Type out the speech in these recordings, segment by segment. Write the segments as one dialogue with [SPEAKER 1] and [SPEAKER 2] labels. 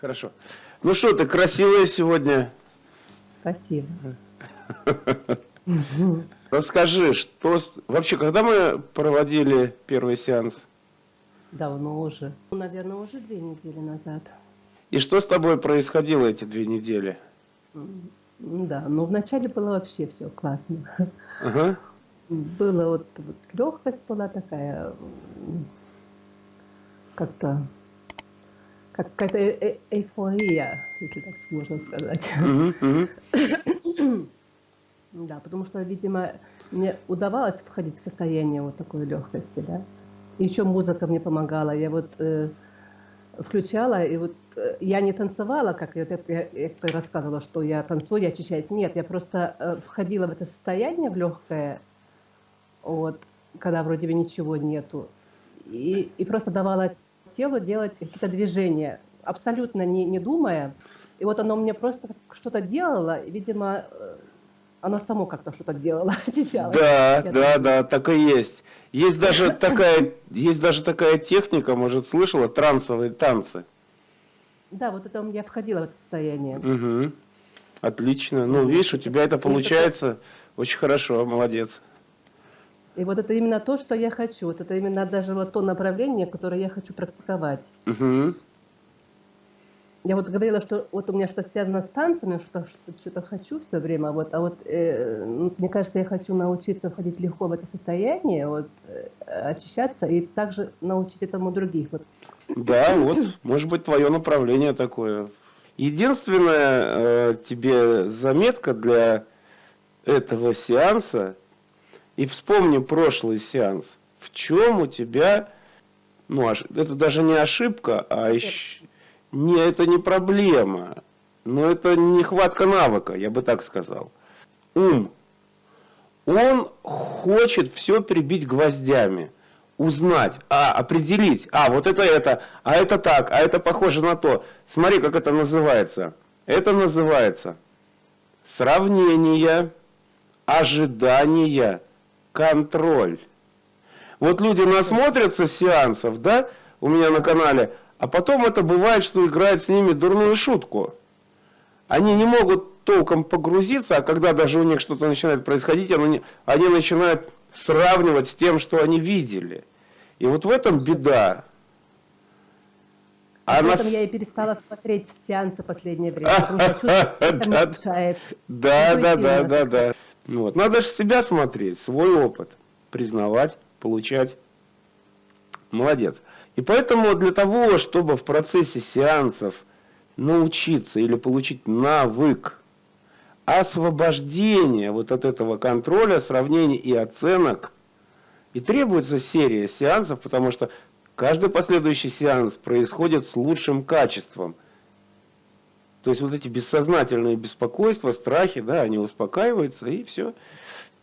[SPEAKER 1] Хорошо. Ну что, ты красивая сегодня.
[SPEAKER 2] Спасибо.
[SPEAKER 1] Расскажи, что... Вообще, когда мы проводили первый сеанс?
[SPEAKER 2] Давно уже. Ну, наверное, уже две недели назад.
[SPEAKER 1] И что с тобой происходило эти две недели?
[SPEAKER 2] Да, ну вначале было вообще все классно.
[SPEAKER 1] Ага.
[SPEAKER 2] Было вот, вот легкость была такая, как-то как какая-то э -э эйфория, если так можно сказать. да, потому что, видимо, мне удавалось входить в состояние вот такой легкости, да. Еще музыка мне помогала. Я вот э, включала, и вот э, я не танцевала, как я, я, я рассказывала, что я танцую, я очищаюсь. Нет, я просто э, входила в это состояние, в легкое, вот, когда вроде бы ничего нету. И, и просто давала телу делать какие-то движения, абсолютно не, не думая. И вот оно мне просто что-то делало, и, видимо, э, оно само как-то что-то делало, очищало.
[SPEAKER 1] Да, да, да, так и есть. Есть даже такая, есть даже такая техника, может, слышала, трансовые танцы.
[SPEAKER 2] Да, вот это я входила в это состояние.
[SPEAKER 1] Угу. Отлично. Ну, видишь, у тебя это получается очень хорошо, молодец.
[SPEAKER 2] И вот это именно то, что я хочу. Вот это именно даже вот то направление, которое я хочу практиковать.
[SPEAKER 1] Угу.
[SPEAKER 2] Я вот говорила, что вот у меня что-то связано с танцами, что-то что хочу все время, вот, а вот э, ну, мне кажется, я хочу научиться входить легко в это состояние, вот, э, очищаться и также научить этому других. Вот.
[SPEAKER 1] Да, вот, может быть, твое направление такое. Единственная э, тебе заметка для этого сеанса, и вспомни прошлый сеанс, в чем у тебя, ну, это даже не ошибка, а еще не, это не проблема, но это нехватка навыка, я бы так сказал. Ум. Он хочет все прибить гвоздями, узнать, а, определить, а, вот это это, а это так, а это похоже на то. Смотри, как это называется. Это называется сравнение, ожидание, контроль. Вот люди насмотрятся сеансов, да, у меня на канале, а потом это бывает, что играет с ними дурную шутку. Они не могут толком погрузиться, а когда даже у них что-то начинает происходить, они, они начинают сравнивать с тем, что они видели. И вот в этом беда.
[SPEAKER 2] А Об этом я и перестала смотреть сеансы последнее время, потому что чувствую, это
[SPEAKER 1] мешает. Да, да, да, да, да. Вот. Надо же себя смотреть, свой опыт, признавать, получать. Молодец. И поэтому для того, чтобы в процессе сеансов научиться или получить навык освобождения вот от этого контроля, сравнений и оценок, и требуется серия сеансов, потому что каждый последующий сеанс происходит с лучшим качеством. То есть вот эти бессознательные беспокойства, страхи, да, они успокаиваются, и все,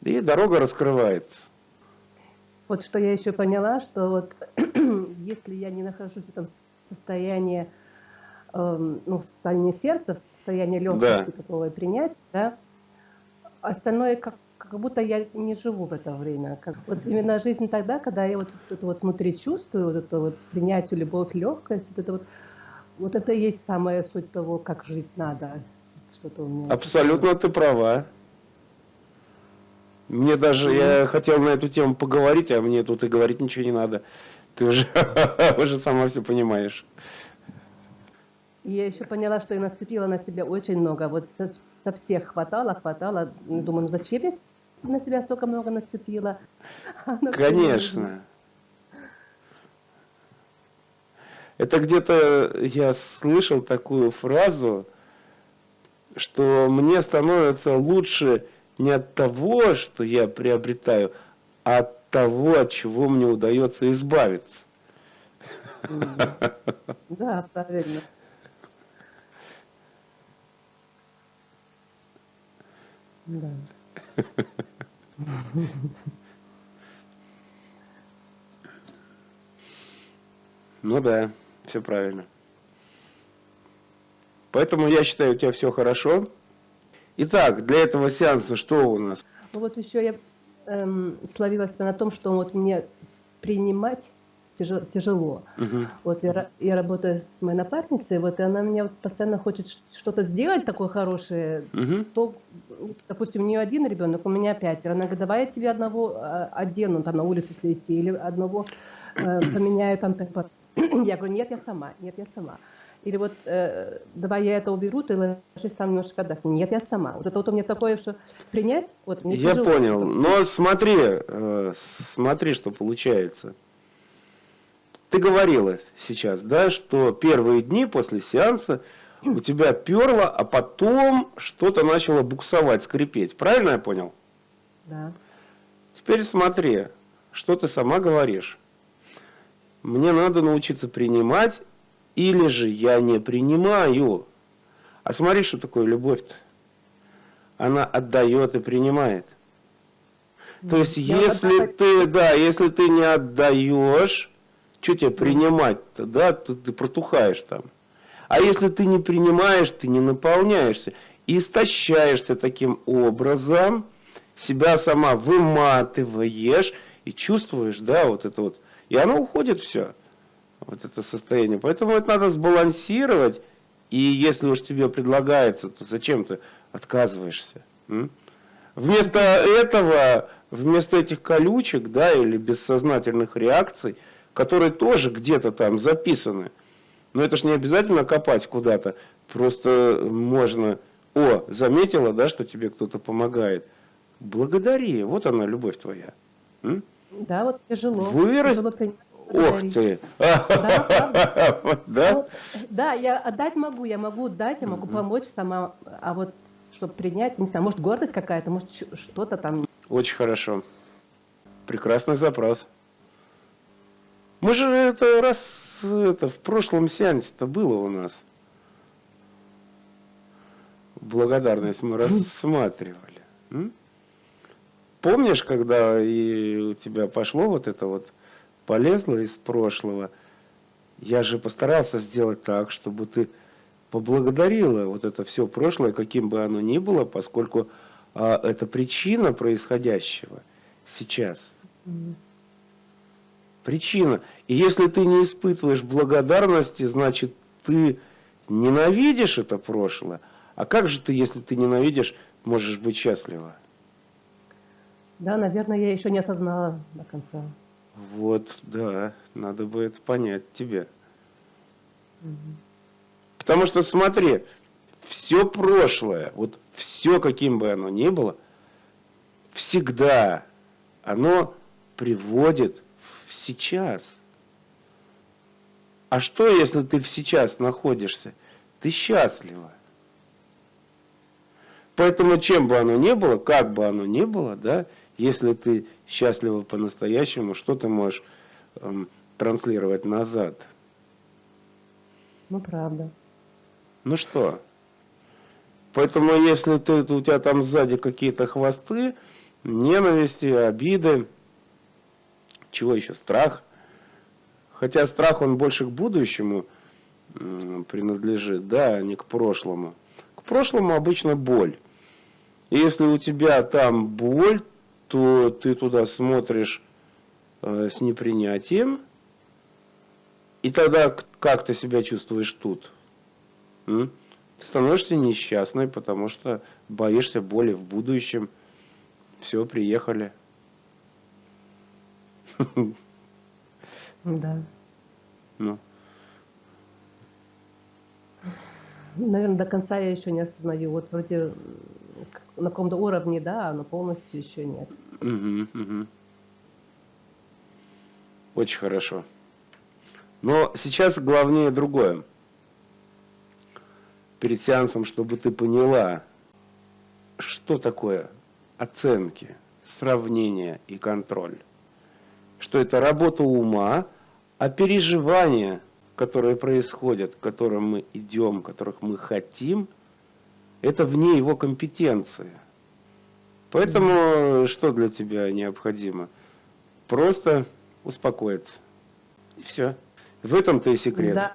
[SPEAKER 1] и дорога раскрывается.
[SPEAKER 2] Вот что я еще поняла, что вот если я не нахожусь в этом состоянии, э, ну, в состоянии сердца, в состоянии легкости, да. такого принять, да, остальное как, как будто я не живу в это время. Как, вот именно жизнь тогда, когда я вот это вот внутри чувствую, вот это вот принятие, любовь, легкость, вот это вот, вот это и есть самая суть того, как жить надо. Что-то у меня
[SPEAKER 1] Абсолютно ты права. Мне даже, mm я хотел на эту тему поговорить, а мне тут и говорить ничего не надо. Ты уже, уже сама все понимаешь.
[SPEAKER 2] Я еще поняла, что я нацепила на себя очень много. Вот со, со всех хватало, хватало. Думаю, ну зачем я на себя столько много нацепила?
[SPEAKER 1] Конечно. Это где-то я слышал такую фразу, что мне становится лучше не от того, что я приобретаю, а от того, от чего мне удается избавиться.
[SPEAKER 2] Да, правильно. Да.
[SPEAKER 1] Ну да, все правильно. Поэтому я считаю, у тебя все хорошо. Итак, для этого сеанса что у нас?
[SPEAKER 2] Ну вот еще я эм, словила себя на том, что вот мне принимать тяжело. Угу. Вот я, я работаю с моей напарницей, вот и она меня вот постоянно хочет что-то сделать такое хорошее. Угу. То, допустим, у нее один ребенок, у меня пятеро. Она говорит, давай я тебе одного а, одену там на улицу если идти, или одного э, поменяю там. Я говорю, нет, я сама, нет, я сама. Или вот э, давай я это уберу, ты ложись там немножко отдохни. Нет, я сама. Вот это вот у меня такое, что принять, вот мне
[SPEAKER 1] Я тяжело, понял, что... но смотри, э, смотри, что получается. Ты говорила сейчас, да, что первые дни после сеанса у тебя перло, а потом что-то начало буксовать, скрипеть. Правильно я понял?
[SPEAKER 2] Да.
[SPEAKER 1] Теперь смотри, что ты сама говоришь. Мне надо научиться принимать или же я не принимаю. А смотри, что такое любовь-то. Она отдает и принимает. То есть, я если отдавать... ты, да, если ты не отдаешь, что тебе принимать-то, да, то ты протухаешь там. А если ты не принимаешь, ты не наполняешься. И истощаешься таким образом, себя сама выматываешь и чувствуешь, да, вот это вот. И оно уходит все вот это состояние. Поэтому это надо сбалансировать. И если уж тебе предлагается, то зачем ты отказываешься? М? Вместо этого, вместо этих колючек, да, или бессознательных реакций, которые тоже где-то там записаны, но это ж не обязательно копать куда-то, просто можно, о, заметила, да, что тебе кто-то помогает, благодари, вот она, любовь твоя.
[SPEAKER 2] М? Да, вот тяжело.
[SPEAKER 1] Вырас... тяжело Ох ты!
[SPEAKER 2] Да, да, я отдать могу, я могу дать, я могу помочь сама, а вот чтобы принять, не знаю, может гордость какая-то, может что-то там.
[SPEAKER 1] Очень хорошо. Прекрасный запрос. Мы же это раз это в прошлом сеансе-то было у нас. Благодарность мы рассматривали. Помнишь, когда и у тебя пошло вот это вот полезла из прошлого, я же постарался сделать так, чтобы ты поблагодарила вот это все прошлое, каким бы оно ни было, поскольку а, это причина происходящего сейчас. Причина. И если ты не испытываешь благодарности, значит ты ненавидишь это прошлое. А как же ты, если ты ненавидишь, можешь быть счастлива?
[SPEAKER 2] Да, наверное, я еще не осознала до конца.
[SPEAKER 1] Вот, да, надо бы это понять тебе. Угу. Потому что смотри, все прошлое, вот все, каким бы оно ни было, всегда оно приводит в сейчас. А что, если ты в сейчас находишься? Ты счастлива. Поэтому чем бы оно ни было, как бы оно ни было, да, если ты счастлива по-настоящему, что ты можешь эм, транслировать назад?
[SPEAKER 2] Ну, правда.
[SPEAKER 1] Ну что? Поэтому, если ты, у тебя там сзади какие-то хвосты, ненависти, обиды, чего еще, страх. Хотя страх, он больше к будущему принадлежит, да, а не к прошлому. К прошлому обычно боль. И если у тебя там боль, то ты туда смотришь э, с непринятием, и тогда как ты себя чувствуешь тут? М? Ты становишься несчастной, потому что боишься боли в будущем. Все, приехали.
[SPEAKER 2] Да.
[SPEAKER 1] Ну.
[SPEAKER 2] Наверное, до конца я еще не осознаю. Вот вроде на каком-то уровне, да, но полностью еще нет.
[SPEAKER 1] Угу, угу. Очень хорошо. Но сейчас главнее другое. Перед сеансом, чтобы ты поняла, что такое оценки, сравнение и контроль. Что это работа ума, а переживания, которые происходят, к которым мы идем, которых мы хотим – это вне его компетенции. Поэтому что для тебя необходимо? Просто успокоиться. И все. В этом-то и секрет.
[SPEAKER 2] Да.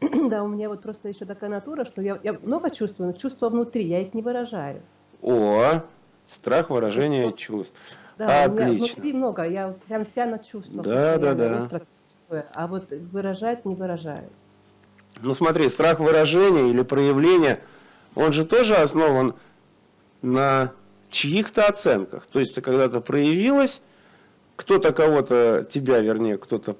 [SPEAKER 2] Да, у меня вот просто еще такая натура, что я, я много чувствую, но чувства внутри, я их не выражаю.
[SPEAKER 1] О, страх выражения чувств.
[SPEAKER 2] Да, Отлично. у меня внутри много, я прям вся на чувствах.
[SPEAKER 1] Да, да, да.
[SPEAKER 2] а вот выражать не выражает.
[SPEAKER 1] Ну смотри, страх выражения или проявления, он же тоже основан на чьих-то оценках. То есть ты когда-то проявилась, кто-то кого-то, тебя вернее, кто-то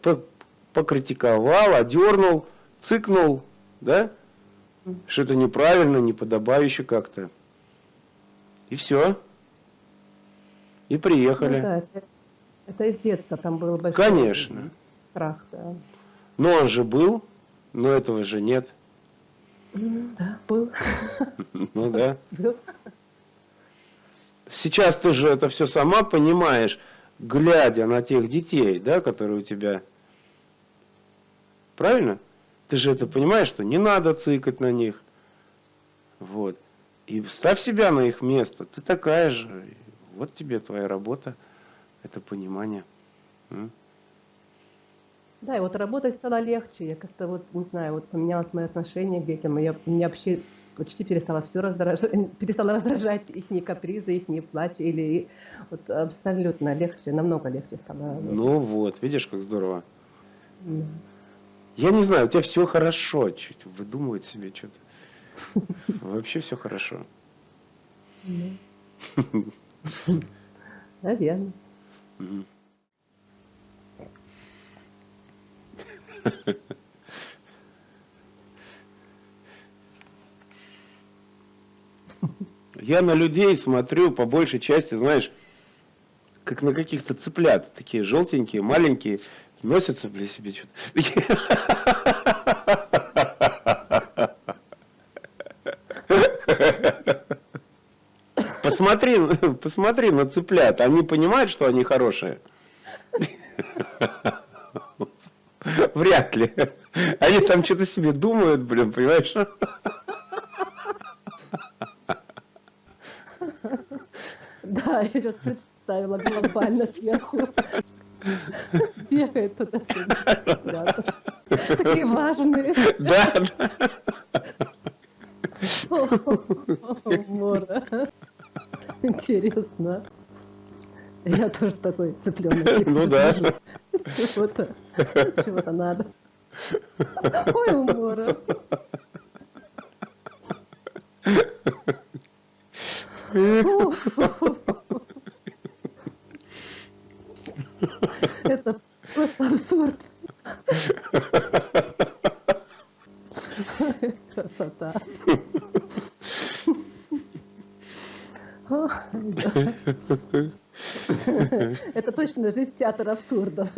[SPEAKER 1] покритиковал, одернул, цыкнул, да? Что это неправильно, неподобающе как-то. И все. И приехали. Ну, да,
[SPEAKER 2] это, это из детства там был большой
[SPEAKER 1] Конечно.
[SPEAKER 2] страх, да.
[SPEAKER 1] Но он же был, но этого же нет.
[SPEAKER 2] Ну, да, был.
[SPEAKER 1] Ну да. Был. Сейчас ты же это все сама понимаешь, глядя на тех детей, да, которые у тебя. Правильно? Ты же это понимаешь, что не надо цикать на них. Вот. И ставь себя на их место. Ты такая же. Вот тебе твоя работа. Это понимание.
[SPEAKER 2] Да, и вот работать стало легче. Я как-то вот, не знаю, вот поменялось мое отношение к детям. Я, меня вообще почти перестала все раздражать, перестала раздражать их капризы, их плач, или вот абсолютно легче, намного легче стало.
[SPEAKER 1] Ну вот, видишь, как здорово. Да. Я не знаю, у тебя все хорошо, чуть выдумывать себе что-то. Вообще все хорошо.
[SPEAKER 2] Наверное.
[SPEAKER 1] Я на людей смотрю по большей части, знаешь, как на каких-то цыплят, такие желтенькие, маленькие, носятся, бля, себе что-то. Посмотри, посмотри на цыплят, они понимают, что они хорошие? Вряд ли. Они там что-то себе думают, блин, понимаешь?
[SPEAKER 2] Да, я сейчас представила глобально сверху. Бегает туда-сюда. Такие важные.
[SPEAKER 1] Да.
[SPEAKER 2] Мора. Интересно. Я тоже такой цыпленок.
[SPEAKER 1] Ну да.
[SPEAKER 2] Чего-то, чего-то надо. Ой, умора. Это просто абсурд. Красота. Это точно жизнь театр абсурда.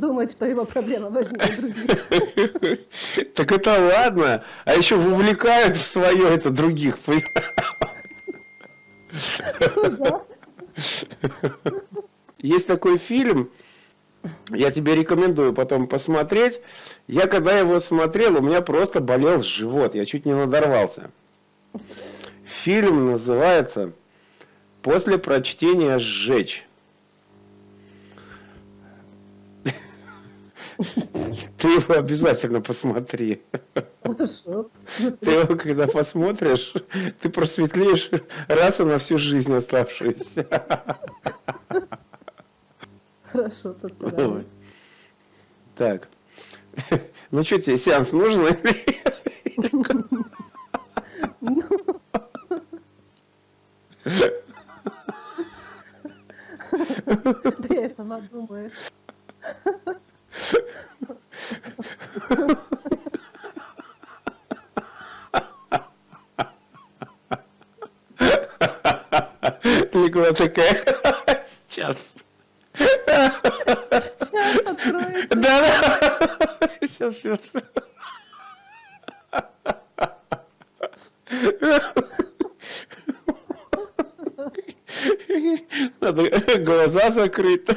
[SPEAKER 2] Думает, что его проблема важнее других.
[SPEAKER 1] Так это ладно, а еще вовлекают в свое это других. Есть такой фильм, я тебе рекомендую потом посмотреть. Я когда его смотрел, у меня просто болел живот, я чуть не надорвался. Фильм называется «После прочтения сжечь». Ты его обязательно посмотри. Хорошо. Ты его когда посмотришь, ты просветлеешь раз и на всю жизнь оставшуюся.
[SPEAKER 2] Хорошо, постараюсь.
[SPEAKER 1] Так. Ну что тебе, сеанс нужен?
[SPEAKER 2] Да я сама думаю.
[SPEAKER 1] Никуда такая. Сейчас.
[SPEAKER 2] Сейчас откроется.
[SPEAKER 1] Да, да. Сейчас, сейчас. Надо глаза закрыть.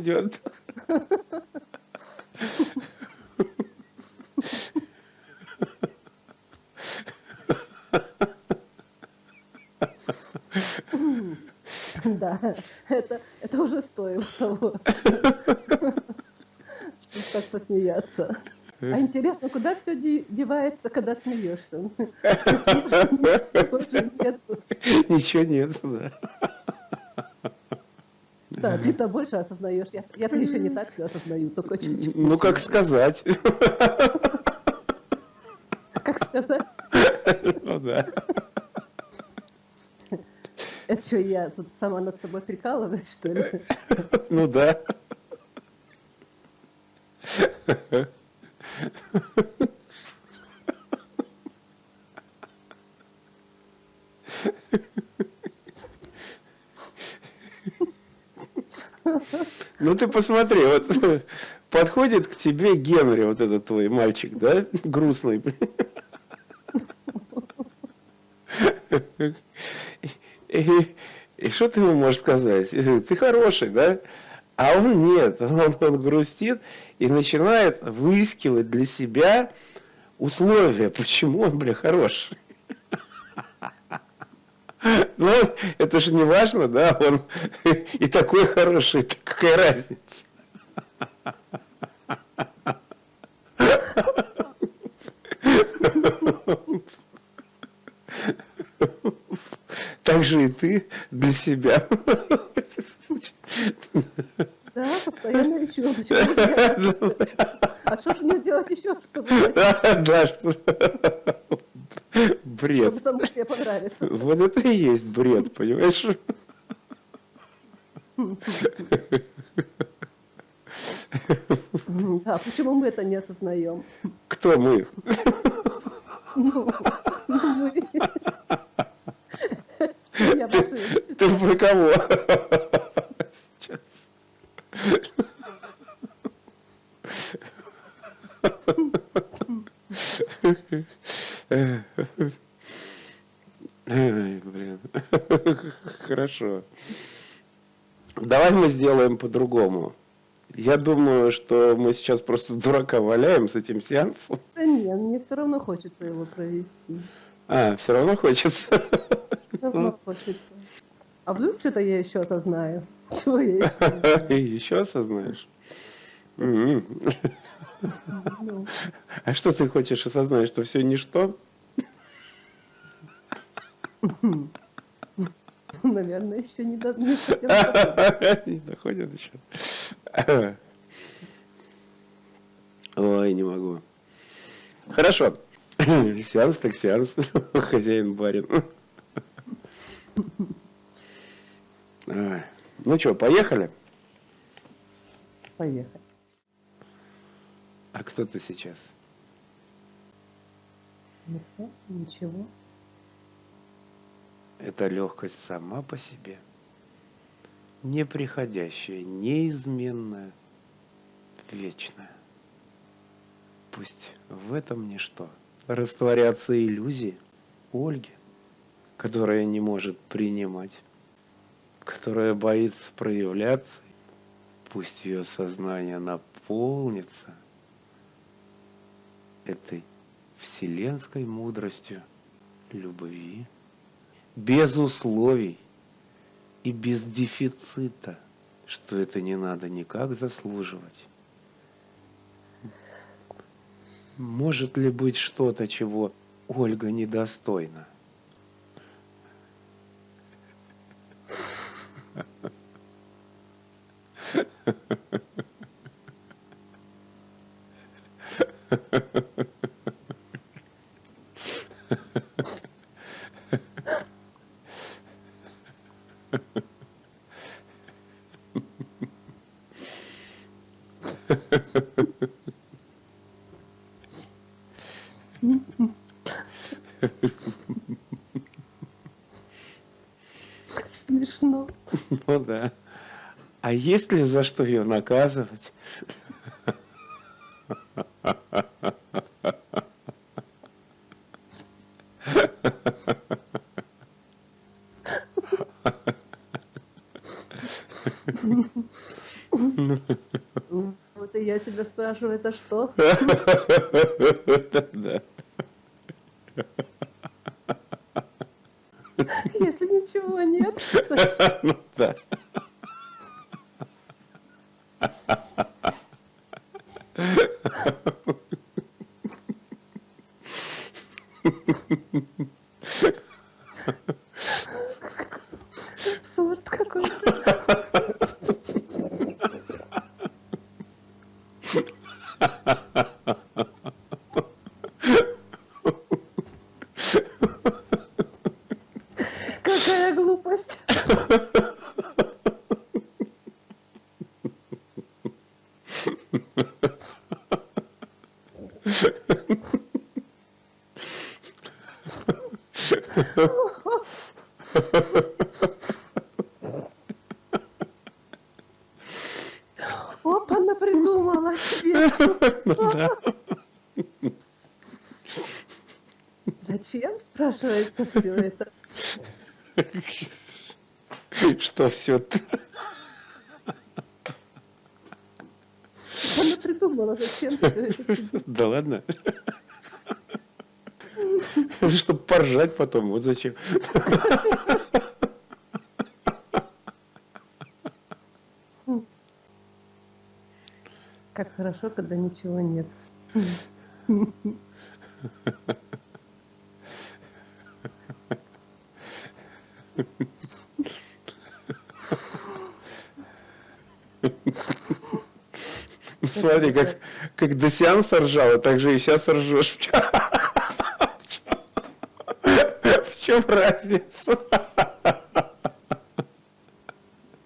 [SPEAKER 1] идет. Да,
[SPEAKER 2] это, это уже стоило того. как посмеяться. А интересно, куда все девается, когда смеешься?
[SPEAKER 1] Ничего нет, да.
[SPEAKER 2] Да, ты-то больше осознаешь. Я, я-то еще не так все осознаю, только чуть-чуть.
[SPEAKER 1] Ну, как сказать.
[SPEAKER 2] Как сказать?
[SPEAKER 1] Ну, да.
[SPEAKER 2] Это что, я тут сама над собой прикалываюсь, что ли?
[SPEAKER 1] Ну, да. Ну ты посмотри, вот подходит к тебе Генри, вот этот твой мальчик, да, грустный. И, что ты ему можешь сказать? Ты хороший, да? А он нет, он, он грустит и начинает выискивать для себя условия, почему он, бля, хороший. Ну, это же не важно, да, он и такой хороший, какая разница. Так же и ты для себя.
[SPEAKER 2] Да, постоянно ищу. А что же мне делать еще, чтобы...
[SPEAKER 1] Да, что... Бред.
[SPEAKER 2] Чтобы самому себе понравится.
[SPEAKER 1] Вот это и есть бред, понимаешь?
[SPEAKER 2] Да, почему мы это не осознаем?
[SPEAKER 1] Кто мы?
[SPEAKER 2] Ну, мы. Я
[SPEAKER 1] Ты про кого? Сейчас. Ой, блин. Хорошо. Давай мы сделаем по-другому. Я думаю, что мы сейчас просто дурака валяем с этим сеансом.
[SPEAKER 2] Да нет, мне все равно хочется его провести.
[SPEAKER 1] А, все равно хочется.
[SPEAKER 2] Все равно хочется. А вдруг что-то я еще осознаю? Чего я еще?
[SPEAKER 1] Еще осознаешь? М-м.
[SPEAKER 2] Ну,
[SPEAKER 1] А что ты хочешь осознать, что все ничто?
[SPEAKER 2] Наверное, еще не, до... не совсем доходит.
[SPEAKER 1] Не доходит еще. Ой, не могу. Хорошо. Сеанс так сеанс. Хозяин барин. Ну что, поехали?
[SPEAKER 2] Поехали.
[SPEAKER 1] А кто ты сейчас?
[SPEAKER 2] Никто? Ничего?
[SPEAKER 1] Эта легкость сама по себе. Неприходящая, неизменная, вечная. Пусть в этом ничто растворятся иллюзии Ольги, которая не может принимать, которая боится проявляться. Пусть ее сознание наполнится этой вселенской мудростью любви, без условий и без дефицита, что это не надо никак заслуживать. Может ли быть что-то, чего Ольга недостойна?
[SPEAKER 2] Смешно.
[SPEAKER 1] Ну да. А есть ли за что ее наказывать?
[SPEAKER 2] Вот и я себя спрашиваю, это что?
[SPEAKER 1] Да.
[SPEAKER 2] Если ничего нет.
[SPEAKER 1] Ну да.
[SPEAKER 2] Абсурд какой-то. Какая глупость. Опа, она придумала себе.
[SPEAKER 1] Ну да.
[SPEAKER 2] Зачем, спрашивается, все это?
[SPEAKER 1] Что все
[SPEAKER 2] Она придумала, зачем все это?
[SPEAKER 1] Да ладно. Чтобы поржать потом, вот зачем.
[SPEAKER 2] Как хорошо, когда ничего нет.
[SPEAKER 1] Смотри, как, как до сеанса ржала, так же и сейчас ржешь. В чем разница?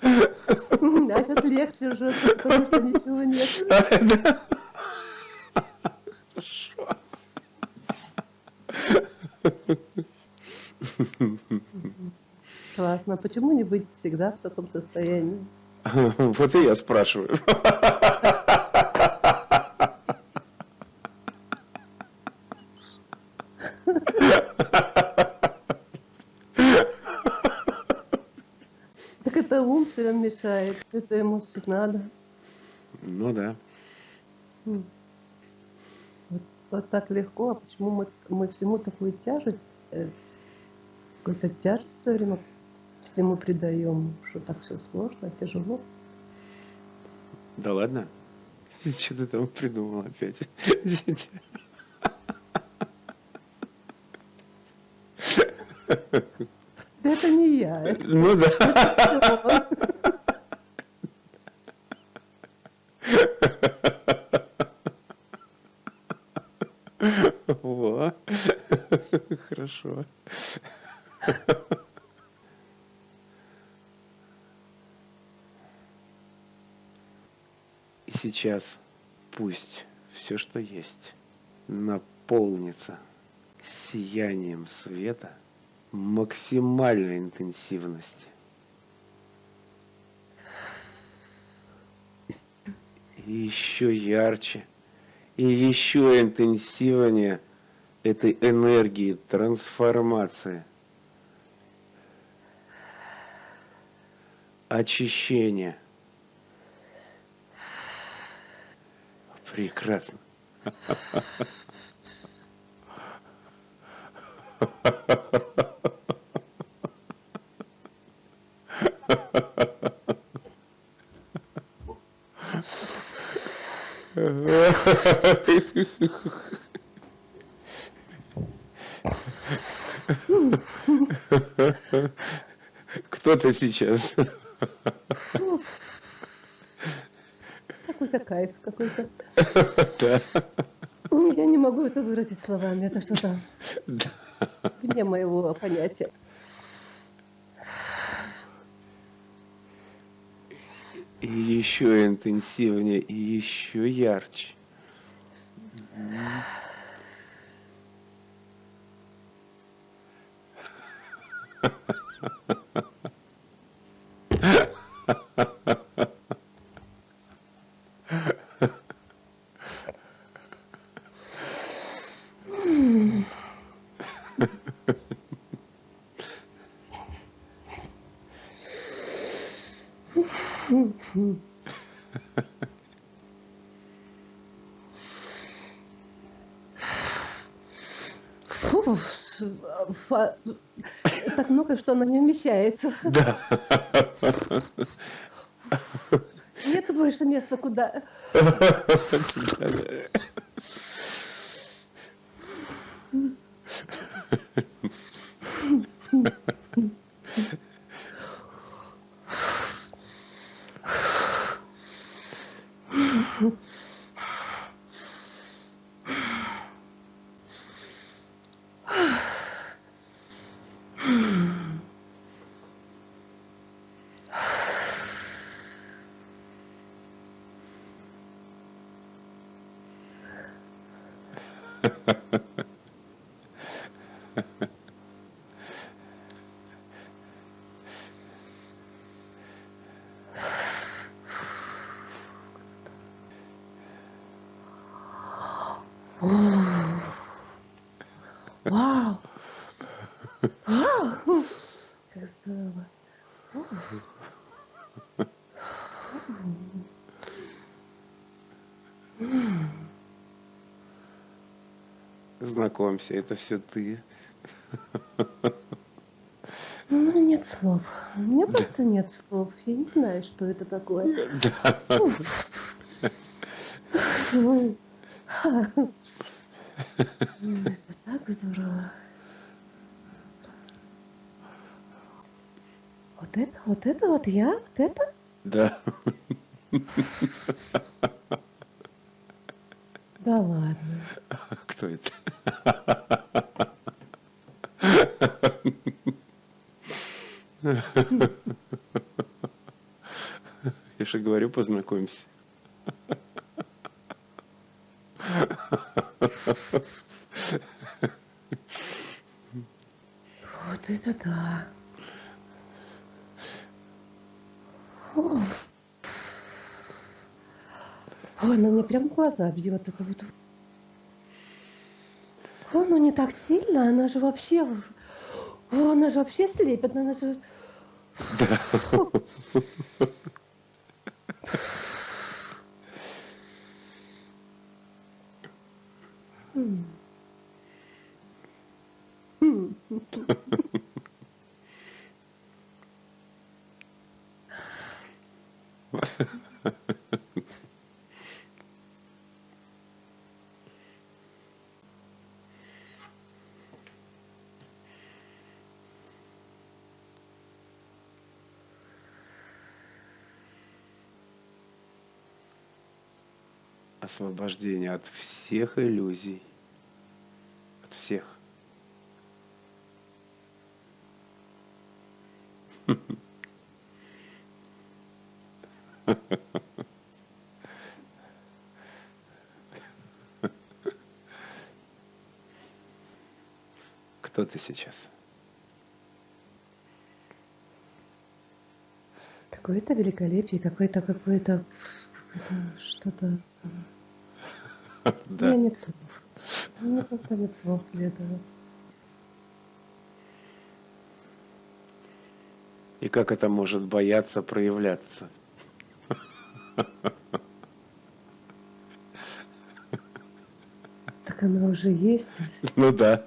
[SPEAKER 2] А сейчас легче уже, потому что ничего нет.
[SPEAKER 1] Да.
[SPEAKER 2] Классно. А Почему не быть всегда в таком состоянии?
[SPEAKER 1] Вот и я спрашиваю.
[SPEAKER 2] Так это ум мешает. Это ему все надо.
[SPEAKER 1] Ну да.
[SPEAKER 2] М. Вот, вот так легко, а почему мы, мы всему такую тяжесть, э, какую-то тяжесть все время всему придаем, что так все сложно, тяжело.
[SPEAKER 1] Да ладно? Что ты там придумал опять?
[SPEAKER 2] Да это не я,
[SPEAKER 1] Ну да.
[SPEAKER 2] он.
[SPEAKER 1] Во. Хорошо. И сейчас пусть все, что есть, наполнится сиянием света максимальной интенсивности. И еще ярче, и еще интенсивнее этой энергии трансформации, очищения. Прекрасно. Кто-то сейчас.
[SPEAKER 2] Какой-то кайф какой-то.
[SPEAKER 1] Да.
[SPEAKER 2] Я не могу это выразить словами, это что-то
[SPEAKER 1] Да.
[SPEAKER 2] вне моего понятия.
[SPEAKER 1] И еще интенсивнее, и еще ярче.
[SPEAKER 2] Фу, фа- так много, вмещается.
[SPEAKER 1] Да.
[SPEAKER 2] Нет больше места куда. Вау!
[SPEAKER 1] Знакомься, это все ты.
[SPEAKER 2] Ну, нет слов. У меня просто нет слов. Я не знаю, что это такое.
[SPEAKER 1] Да.
[SPEAKER 2] Это так здорово. Вот это, вот это, вот я, вот это?
[SPEAKER 1] Да.
[SPEAKER 2] Да ладно.
[SPEAKER 1] Кто это? Я же говорю, познакомься.
[SPEAKER 2] Вот это да. О, Ой, ну мне прям глаза бьет это вот. О, ну не так сильно, она же вообще... О, она же вообще слепит, она же... М.
[SPEAKER 1] Освобождение от всех иллюзий. От всех. Кто ты сейчас?
[SPEAKER 2] Какое-то великолепие, какое-то, какое-то, что-то. У меня
[SPEAKER 1] Да.
[SPEAKER 2] нет слов. У меня просто нет слов для этого.
[SPEAKER 1] И как это может бояться проявляться?
[SPEAKER 2] Так она уже есть.
[SPEAKER 1] Ну да.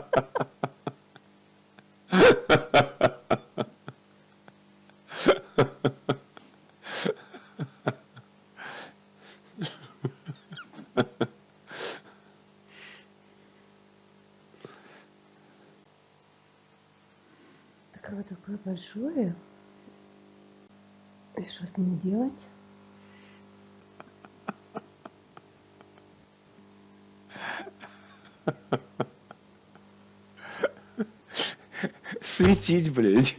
[SPEAKER 1] Светить, блядь.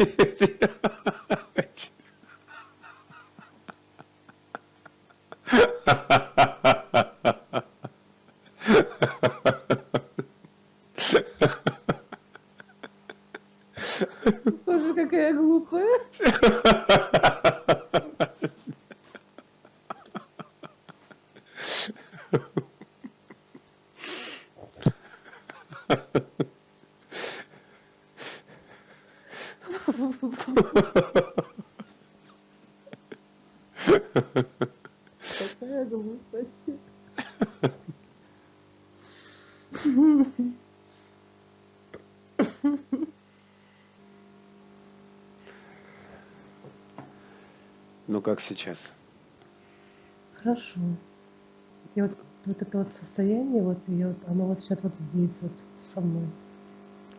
[SPEAKER 2] Боже, какая глупая. Какая глупость.
[SPEAKER 1] Ну как сейчас?
[SPEAKER 2] Хорошо. И вот, вот это вот состояние, вот, и вот, оно вот сейчас вот здесь, вот со мной.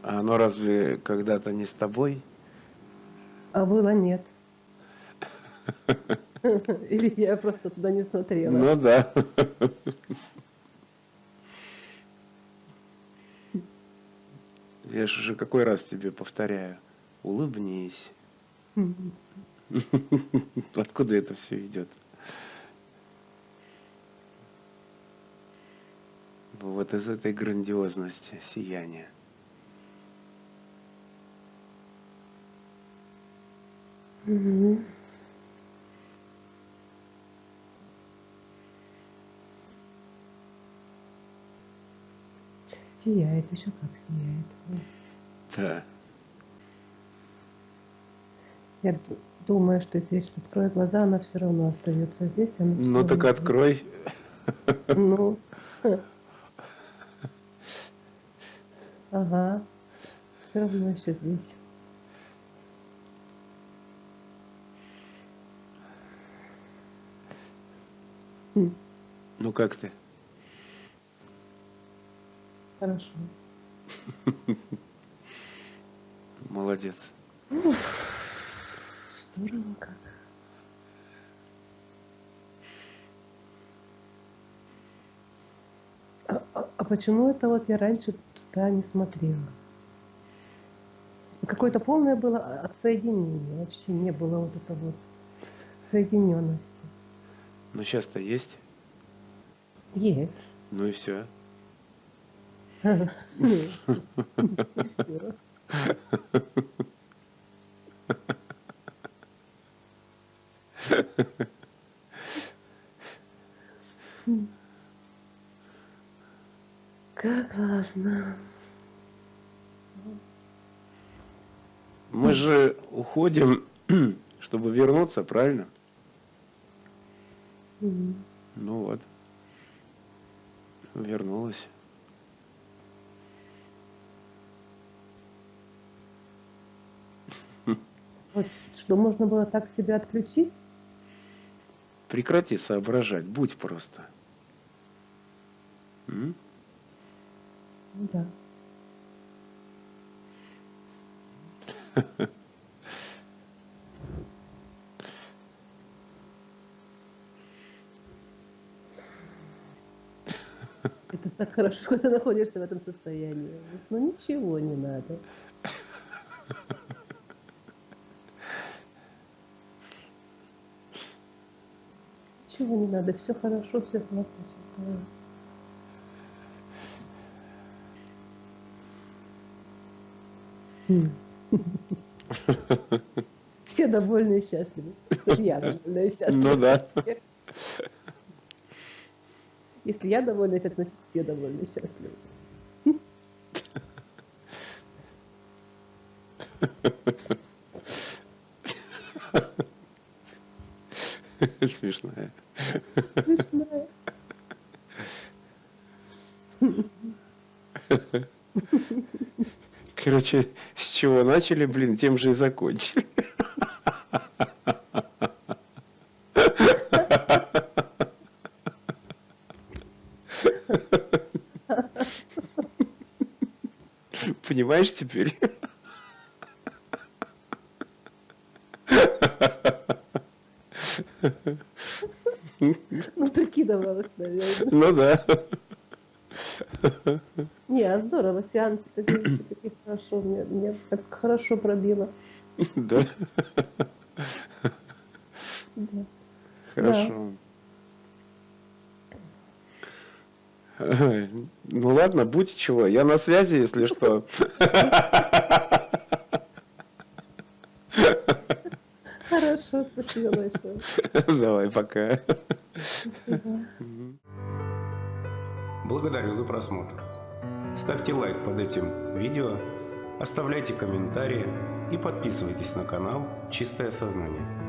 [SPEAKER 1] А оно разве когда-то не с тобой?
[SPEAKER 2] А было нет. Или я просто туда не смотрела.
[SPEAKER 1] Ну да. Я же уже какой раз тебе повторяю. Улыбнись. Откуда это все идет? Вот из этой грандиозности, сияния.
[SPEAKER 2] Сияет, еще как сияет.
[SPEAKER 1] Да.
[SPEAKER 2] Я думаю, что если я сейчас открою глаза, она все равно остается здесь. Она
[SPEAKER 1] Ну так
[SPEAKER 2] равно-
[SPEAKER 1] открой.
[SPEAKER 2] Ну. Ага. Все равно еще здесь. М,
[SPEAKER 1] Ну как ты?
[SPEAKER 2] Хорошо.
[SPEAKER 1] Молодец.
[SPEAKER 2] Здорово как. А, а- а почему это вот я раньше туда не смотрела? Какое-то полное было отсоединение. Вообще не было вот это вот соединенности.
[SPEAKER 1] Ну сейчас-то есть.
[SPEAKER 2] Есть.
[SPEAKER 1] Ну и все.
[SPEAKER 2] Как классно.
[SPEAKER 1] Мы же уходим, чтобы вернуться, правильно?
[SPEAKER 2] Мгм.
[SPEAKER 1] Ну вот. Вернулась.
[SPEAKER 2] Вот что, можно было так себя отключить?
[SPEAKER 1] Прекрати соображать, будь просто. М?
[SPEAKER 2] Да. Это так хорошо, когда находишься в этом состоянии. Ну ничего не надо. Ничего не надо, все хорошо, все классно, все здорово. М. Все довольны и счастливы. Я довольна и счастлива.
[SPEAKER 1] Ну да.
[SPEAKER 2] Если я довольна и счастлива, значит все довольны и счастливы.
[SPEAKER 1] Смешная.
[SPEAKER 2] Смешная.
[SPEAKER 1] Короче, с чего начали, блин, тем же и закончили. Понимаешь теперь?
[SPEAKER 2] Ну, прикидывалась, наверное.
[SPEAKER 1] Ну да.
[SPEAKER 2] Не, а здорово, сеанс все-таки хорошо, мне, мне так хорошо пробило.
[SPEAKER 1] Да,
[SPEAKER 2] Да.
[SPEAKER 1] хорошо. Ой, Ну ладно, будь чего, я на связи, если что.
[SPEAKER 2] Хорошо, спасибо большое.
[SPEAKER 1] Давай, пока.
[SPEAKER 3] Благодарю за просмотр. Ставьте лайк под этим видео, оставляйте комментарии и подписывайтесь на канал «Чистое сознание».